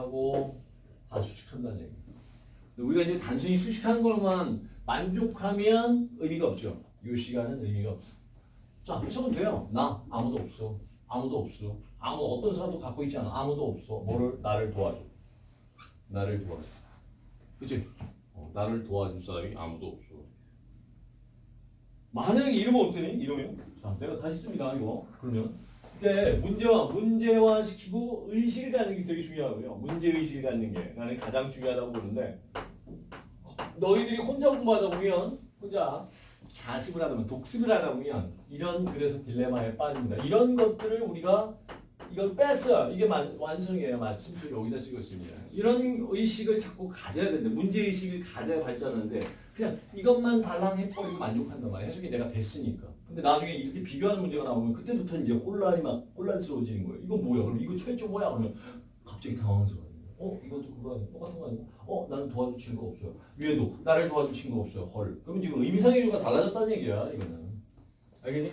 수식하고 다 수식한다는 얘기예요. 우리가 이제 단순히 수식하는 것만 만족하면 의미가 없죠. 이 시간은 의미가 없어. 자, 해석은 돼요. 나 아무도 없어. 아무도 없어. 아무 어떤 사람도 갖고 있지 않아. 아무도 없어. 뭐를 나를 도와줘. 나를 도와줘. 그치? 어, 나를 도와줄 사람이 아무도 없어. 만약에 이러면 어떠니? 이러면 자, 내가 다시 씁니다. 이거 그러면 근데 문제와 문제화 시키고 의식을 갖는 게 되게 중요하고요. 문제 의식을 갖는 게 나는 가장 중요하다고 보는데 너희들이 혼자 공부하다 보면 혼자 자습을 하다 보면 독습을 하다 보면 이런 그래서 딜레마에 빠집니다. 이런 것들을 우리가 이걸 뺐어요. 이게 만, 완성이에요. 마침표 여기다 찍었습니다. 이런 의식을 자꾸 가져야 되는데 문제 의식을 가져야 발전하는데 그냥 이것만 달랑 해버리고 만족한단 말이에요. 해석이 내가 됐으니까. 근데 나중에 이렇게 비교하는 문제가 나오면 그때부터 이제 혼란이 막 혼란스러워지는 거예요. 이거 뭐야? 그럼 이거 최초 뭐야? 그러면 갑자기 당황스러워요. 어 이것도 그거 아니야? 똑같은 거 아니야? 어 나는 도와줄 친구 없어요. 위에도 나를 도와줄 친구 없어요. 헐. 그럼 지금 의미상의 유가 달라졌다는 얘기야 이거는. 알겠니?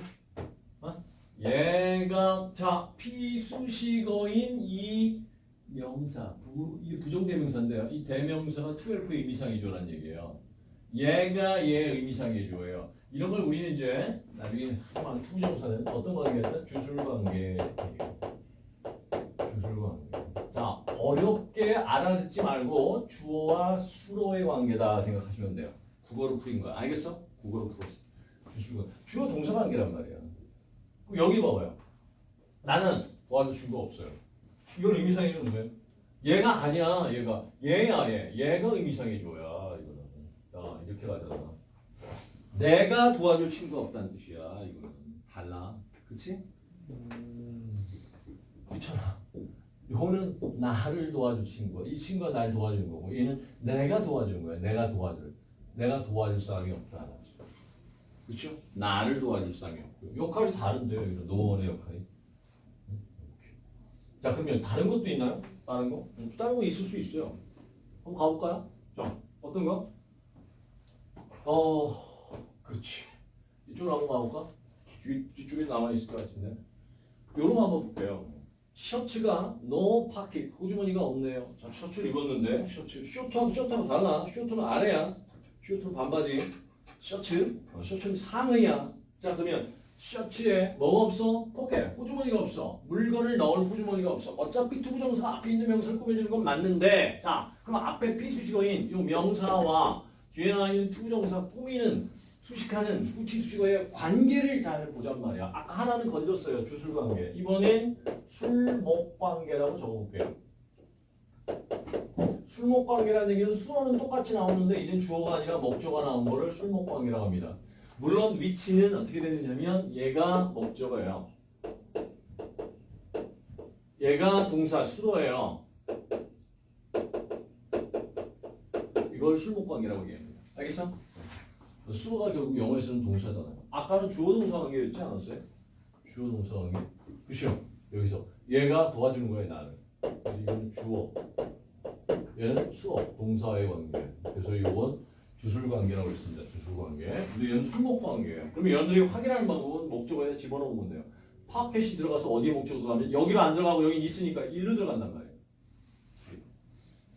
어? 얘가 자 피수식어인 이 명사 부, 이 부정대명사인데요. 이 대명사가 12의 의미상의조라는 얘기예요. 얘가 얘 의미상의조예요. 이런 걸 우리는 이제 나중에 하면 투정사는 어떤 관계였다? 주술관계. 주술관계. 자 어렵게 알아듣지 말고 주어와 수로의 관계다 생각하시면 돼요. 국어로 풀인 거야. 알겠어? 국어로 풀었어. 주술관. 주어 동사 관계란 말이야. 그럼 여기 봐봐요. 나는 도와줄 친구 없어요. 이건 의미상의는 누구예요? 얘가 아니야. 얘가 얘야 얘. 얘가 의미상의 조야. 이거는. 야 이렇게 가잖아. 내가 도와줄 친구가 없다는 뜻이야. 이거는 달라. 그치? 그렇잖아. 요거는 나를 도와줄 친구야. 이 친구가 날 도와주는 거고 얘는 내가 도와주는 거야. 내가 도와줄. 내가 도와줄 사람이 없다. 그렇죠? 나를 도와줄 사람이 없고요. 역할이 다른데요. 여기서 노원의 역할이. 자 그러면 다른 것도 있나요? 다른 거? 음, 다른 거 있을 수 있어요. 한번 가볼까요? 자 어떤 거? 어 그렇지. 이쪽으로 한번 가볼까? 뒤, 뒤쪽에 남아있을 것 같은데. 거 한번 볼게요. 셔츠가 no pocket, 호주머니가 없네요. 자, 셔츠를 입었는데, 셔츠, short하고 셔츠하고 달라. short는 아래야. short는 반바지. 셔츠, 어, 셔츠는 상의야. 자, 그러면 셔츠에 뭐가 없어? 포켓, 호주머니가 없어. 물건을 넣을 호주머니가 없어. 어차피 to부정사 앞에 있는 명사를 꾸며주는 건 맞는데, 자, 그럼 앞에 피수식어인 이 명사와 뒤에 나와 있는 to부정사 꾸미는 수식하는 후치 수식어의 관계를 잘 보잔 말이야. 아까 하나는 건졌어요. 주술 관계. 이번엔 술목 관계라고 적어볼게요. 술목 관계라는 얘기는 술어는 똑같이 나오는데 이젠 주어가 아니라 목적어가 나온 거를 술목 관계라고 합니다. 물론 위치는 어떻게 되느냐면 얘가 목적어예요. 얘가 동사 술어예요. 이걸 술목 관계라고 얘기합니다. 알겠어? 수어가 결국 영어에서는 동사잖아요. 아까는 주어 동사 관계였지 않았어요? 주어 동사 관계. 그렇죠? 여기서 얘가 도와주는 거예요, 나를. 그래서 이건 주어. 얘는 수어, 동사의 관계. 그래서 이건 주술 관계라고 했습니다. 주술 관계. 근데 얘는 술목 관계예요. 그러면 여러분들이 확인하는 방법은 목적어에 집어넣으면 돼요. 파켓이 들어가서 어디에 목적어 들어가면 여기로 안 들어가고 여기 있으니까 일로 들어간단 말이에요.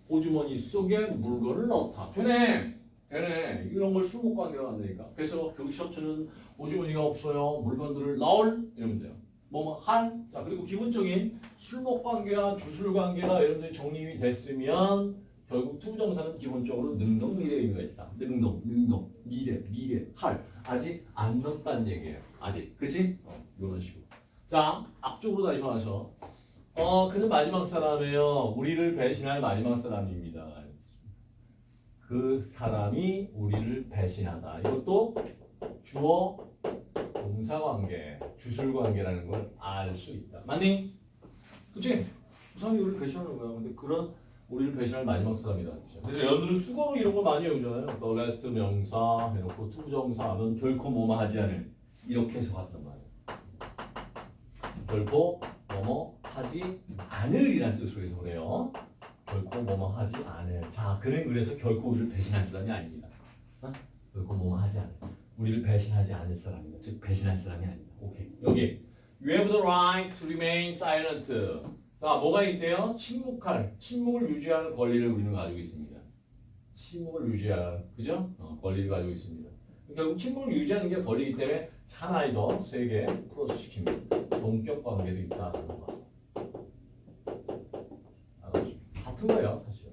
호주머니 속에 물건을 넣다. 되네. 되네. 이런 걸 술목 관계라고 한다니까. 그래서 그 셔츠는 호주머니가 없어요. 물건들을 넣을 이러면 돼요. 뭐뭐 한. 자 그리고 기본적인 술목 관계와 주술 관계가 여러분들이 정립이 됐으면 결국 to부정사는 기본적으로 능동 미래 의미가 있다. 능동, 능동, 미래, 미래, 할. 아직 안 넣었다는 얘기예요. 아직. 그치? 어, 이런 식으로. 자, 앞쪽으로 다시 와서 어, 그는 마지막 사람이에요. 우리를 배신할 마지막 사람입니다. 그 사람이 우리를 배신하다. 이것도 주어 동사관계, 주술관계라는 걸 알 수 있다. 맞니? 그치? 그 사람이 우리를 배신하는 거야. 근데 그런 우리를 배신할 마지막 사람이다. 그래서 여러분들은 숙어로 이런 거 많이 외우잖아요. The last 명사 해놓고 to부정사 하면 결코 뭐뭐 하지 않을. 이렇게 해석한단 말이에요. 결코 뭐뭐 하지 않을이라는 뜻으로 해석해요. 결코 뭐뭐 하지 않을. 자, 그는 그래서 결코 우리를 배신할 사람이 아닙니다. 어? 결코 뭐뭐 하지 않을. 우리를 배신하지 않을 사람입니다. 즉 배신할 사람이 아닙니다. 오케이. 여기 You have the right to remain silent. 자, 뭐가 있대요? 침묵할, 침묵을 유지하는 권리를 우리는 가지고 있습니다. 침묵을 유지하는, 그죠? 어, 권리를 가지고 있습니다. 결국 침묵을 유지하는 게 권리이기 때문에 하나의 더세개 크로스 시킵니다. 동격 관계도 있다는 거. 알아주십시오. 같은 거예요, 사실.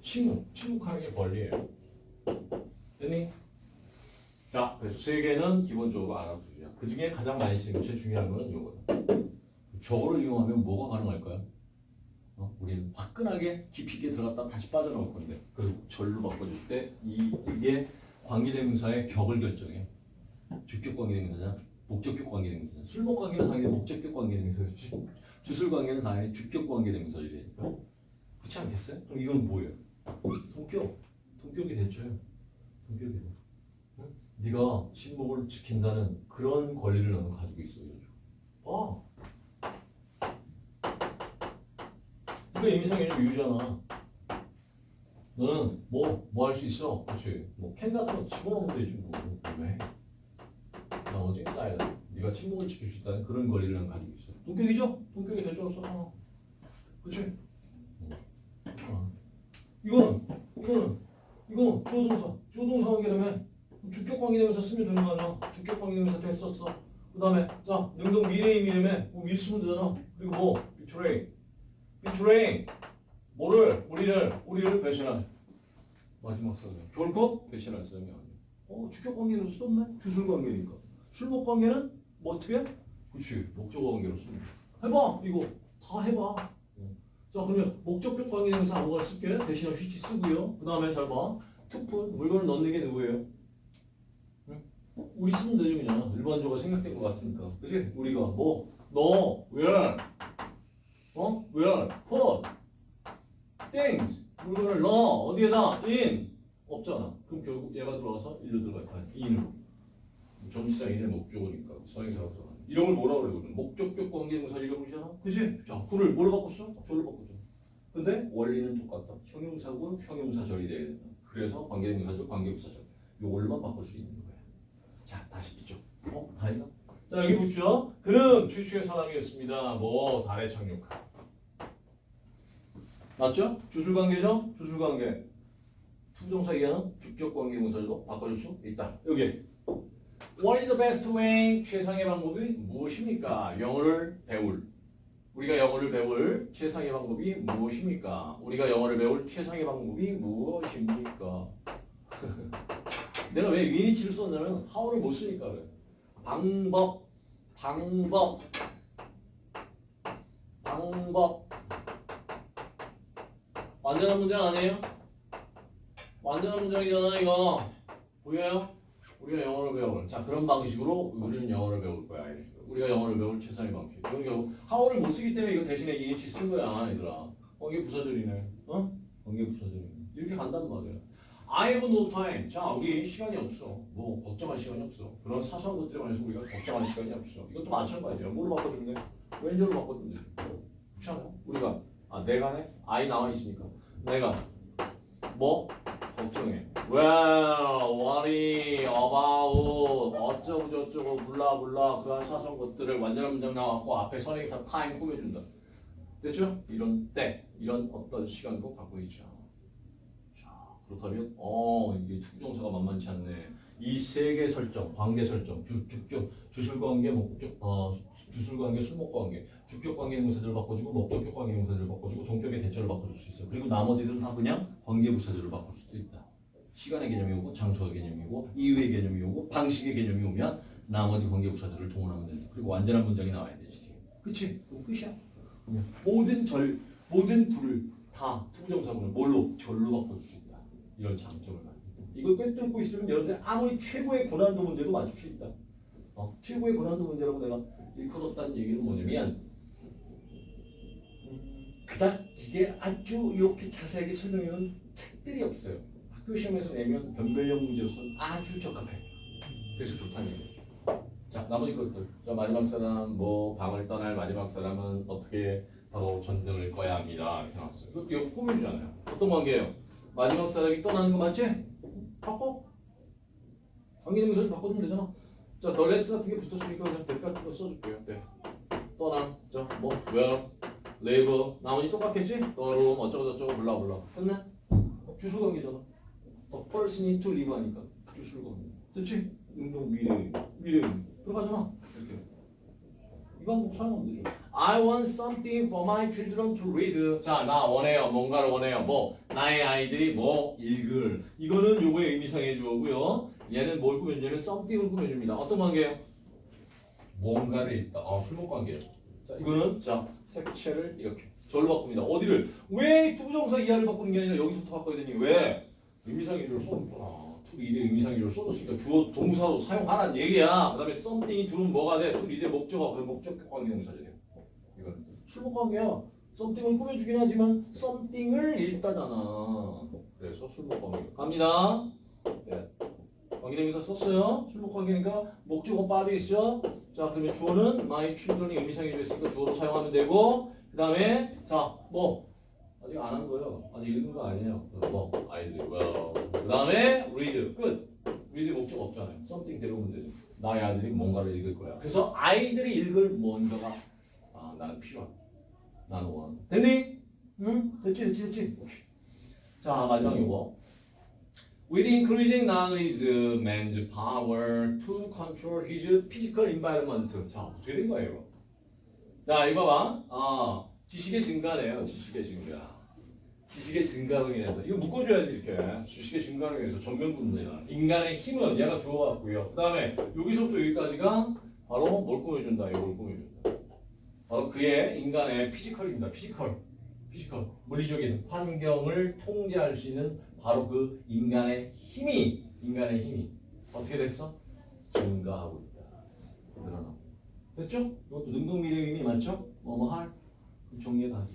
침묵, 침묵하는 게 권리예요. 됐니? 자, 그래서 세 개는 기본적으로 알아두자. 그 중에 가장 많이 쓰는 거, 제일 중요한 거는 이거다. 저거를 이용하면 뭐가 가능할까요? 어? 우리는 화끈하게 깊이 있게 들어갔다 다시 빠져나올 건데 그 절로 바꿔줄 때 이, 이게 관계대명사의 격을 결정해. 주격 관계대명사냐, 목적격 관계대명사냐. 술목 관계는 당연히 목적격 관계대명사, 주, 주술 관계는 당연히 주격 관계대명사이니까. 그렇지 않겠어요? 그럼 이건 뭐예요? 동격. 동격이 대처예요. 동격이 대처. 응? 네가 신복을 지킨다는 그런 권리를 너는 가지고 있어. 봐. 이거 임상개념 유잖아. 너는 뭐, 뭐 할 수 있어? 그렇지. 뭐, 캔 같은 거 집어넣으면 되지, 뭐. 왜? 나머지 쌓여. 네가 침묵을 지킬 수 있다는 그런 권리를 난 가지고 있어. 동격이죠? 동격이 대조로서. 그렇지? 어. 이거는, 이거는, 이거 주어동사. 주어동사 관계라면 주격 관계되면서 쓰면 되는 거 아니야? 주격 관계되면서 됐었어. 그 다음에, 자, 능동 미래임이라면 뭐, 밀 쓰면 되잖아. 그리고 뭐, betray. betray. 뭐를 우리를 우리를 배신한 마지막 사람 결코 배신할 사람이 아니야. 어 주격 관계로 썼네. 주술 관계니까. 술목 관계는 뭐 어떻게? 그렇지 목적 관계로 씁니다. 해봐 이거 다 해봐. 어. 자 그러면 목적격 관계에서 아무거나 쓸게. 대신에 휘치 쓰고요. 그 다음에 잘 봐. 투푼 물건을 넣는 게 누구예요? 응? 우리 쓰면 되죠 그냥 일반적으로 생각된 것 같으니까. 그치? 우리가 뭐 너, where, 어? where, put. things 물건을 넣어 어디에다 in 없잖아 그럼 결국 얘가 들어와서 일로 들어갈 거야 in으로 전치사 in의 목적어니까 들어가 이런 걸 뭐라 그러면 목적격 관계동사 그러잖아 그지 자 구를 뭐로 바꿨어 절로 바꾸죠 근데 원리는 똑같다 형용사고 형용사절이 돼야 된다 그래서 관계동사절 관계부사절 요걸로만 바꿀 수 있는 거야 자 다시 이쪽 어? 다 했나? 자 여기 보시죠 그는 최초의 사람이었습니다 뭐 달에 착륙한 맞죠? 주술관계죠? 주술관계. to부정사 이하는 주격관계 문서도 바꿔줄 수 있다. 여기. What is the best way? 최상의 방법이 무엇입니까? 영어를 배울. 우리가 영어를 배울 최상의 방법이 무엇입니까? 우리가 영어를 배울 최상의 방법이 무엇입니까? 내가 왜 in which를 썼냐면 how를 못 쓰니까. 방법, 방법, 방법. 완전한 문장 아니에요? 완전한 문장이잖아 이거 보여요? 우리가 영어를 배울 자 그런 방식으로 우리는 영어를 배울 거야 이런 식으로. 우리가 영어를 배울 최선의 방식. 이건 결국 하워를 못 쓰기 때문에 이거 대신에 EH 쓴 거야 얘들아. 관계 부사절이네. 어? 관계 부사절이네. 이렇게 간단 말이야. I have no time. 자 우리 시간이 없어. 뭐 걱정할 시간이 없어. 그런 사소한 것들에 관해서 우리가 걱정할 시간이 없어. 이것도 마찬가지야. 뭐로 바꿔주면 돼? 왼절로 바꿔주면 돼 그렇지 않아? 우리가. 아 내가 네 I 나와 있으니까. 내가 뭐? 걱정해. Well, worry about 어쩌고 저쩌고 몰라 몰라 그한 사소한 것들을 완전한 문장 나왔고 앞에 선행사 time 꾸며준다. 됐죠? 이런 때 이런 어떤 시간도 갖고 있죠. 자 그렇다면 어 이게 투정사가 만만치 않네. 이 세 개 설정, 관계 설정, 주, 주격, 주술관계, 목적, 어, 주술관계, 술목관계, 주격 관계 명사들을 바꿔주고 목적격 관계 명사들을 바꿔주고 동격의 대처를 바꿔줄 수 있어. 그리고 나머지들은 다 그냥 관계 부사들을 바꿀 수도 있다. 시간의 개념이 오고 장소의 개념이 오고 이유의 개념이 오고 방식의 개념이 오면 나머지 관계 부사들을 동원하면 된다. 그리고 완전한 문장이 나와야 되지. 그치? 그럼 끝이야. 모든 절, 모든 불을 다 to부정사문을 뭘로? 절로 바꿔줄 수 있다. 이런 장점을 가지고. 이걸 꿰뚫고 있으면 여러분들 아무리 최고의 고난도 문제도 맞출 수 있다. 어, 최고의 고난도 문제라고 내가 일컬었다는 얘기는 뭐냐면 그닥 이게 아주 이렇게 자세하게 설명해놓은 책들이 없어요. 학교 시험에서 내면 변별력 문제로서는 아주 적합해. 그래서 좋다는 얘기예요. 자 나머지 것들. 자 마지막 사람 뭐 방을 떠날 마지막 사람은 어떻게 바로 전등을 꺼야 합니다. 이렇게 나왔어요. 이거 이거 꾸며주잖아요. 어떤 관계예요? 마지막 사람이 떠나는 거 맞지? 바꿔. 관계대명사를 바꿔주면 되잖아. 자, the last 같은 게 붙었으니까 그냥 백 같은 거 써줄게요. 네. 떠나. 자, 뭐, where, leave. 나머지 똑같겠지? the room, 어쩌고 저쩌고, blah blah. 끝내? 주술관계잖아. The person need to leave 하니까. 주술관계. 됐지? 능동 미래, 미래. 들어가잖아. 이렇게. 이 방법 사용하면 되죠. I want something for my children to read. 자, 나 원해요. 뭔가를 원해요. 뭐, 나의 아이들이 뭐 읽을. 이거는 요거의 의미상의 주어고요. 얘는 뭘 꾸며주냐면 something을 꾸며줍니다. 어떤 관계예요? 뭔가를 읽다. 아, 술목 관계예요. 자, 이거는 자, 색채를 이렇게 절로 바꿉니다. 어디를? 왜 to부정사 이하를 바꾸는 게 아니라 여기서부터 바꿔야 되니? 왜? 의미상의 주어를 써줬구나. 투리드의 의미상의 주어를 써줬으니까 주어 동사로 사용하라는 얘기야. 그 다음에 something이 들어오면 뭐가 돼? 투리드의 목적어. 그 목적 관계동사죠. 이건 술목 관계야. something을 꾸며주긴 하지만 something을 읽다잖아. 그래서 술목 관계. 갑니다. 네. 관계대명사 썼어요. 술목 관계니까 목적어 빠져 있어. 자, 그러면 주어는 my children이 의미상해 주었으니까 주어로 사용하면 되고 그 다음에 자, 뭐 아직 안 한 거예요. 아직 읽은 거 아니에요. 뭐 아이들이 well. 그 다음에 read 끝. read 목적 없잖아요. something 데려오면 되죠. 나의 아들이 뭔가를 읽을 거야. 그래서 아이들이 읽을 뭔가가 아, 나는 필요한. 나는 원. 됐니? 응? 됐지, 됐지, 됐지. 오케이. 자, 마지막 이거. With increasing knowledge, man's power to control his physical environment. 자, 어떻게 된 거예요? 자, 이거 봐봐. 아, 지식의 증가네요. 지식의 증가. 지식의 증가로 인해서 이거 묶어줘야지 이렇게 지식의 증가로 인해서 전명구야. 인간의 힘은 얘가 주어갖고요. 그 다음에 여기서부터 여기까지가 바로 뭘 꾸며준다. 이걸 꾸며준다. 바로 그의 인간의 physical입니다. physical. physical. 물리적인 환경을 통제할 수 있는 바로 그 인간의 힘이 인간의 힘이 어떻게 됐어? 증가하고 있다. 늘어나고. 됐죠? 이것도 능동미래 의미 맞죠? 뭐뭐 할? 정리해 가.